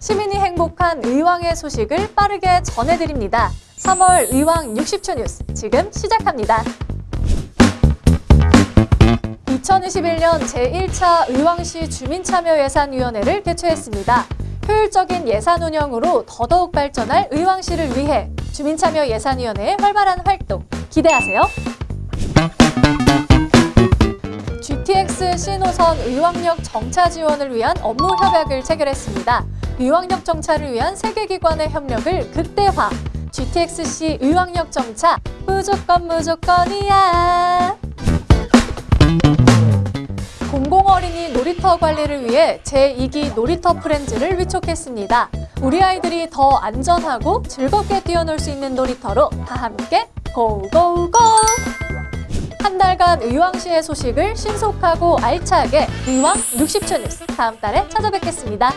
시민이 행복한 의왕의 소식을 빠르게 전해드립니다. 3월 의왕 60초 뉴스 지금 시작합니다. 2021년 제1차 의왕시 주민참여예산위원회를 개최했습니다. 효율적인 예산 운영으로 더더욱 발전할 의왕시를 위해 주민참여예산위원회의 활발한 활동 기대하세요. GTX 신호선 의왕역 정차 지원을 위한 업무 협약을 체결했습니다. 의왕역 정차를 위한 세계기관의 협력을 극대화. GTX-C 의왕역 정차 무조건 무조건이야. 공공어린이 놀이터 관리를 위해 제2기 놀이터 프렌즈를 위촉했습니다. 우리 아이들이 더 안전하고 즐겁게 뛰어놀 수 있는 놀이터로 다 함께 고고고! 한 달간 의왕시의 소식을 신속하고 알차게 의왕 60초 뉴스 다음 달에 찾아뵙겠습니다.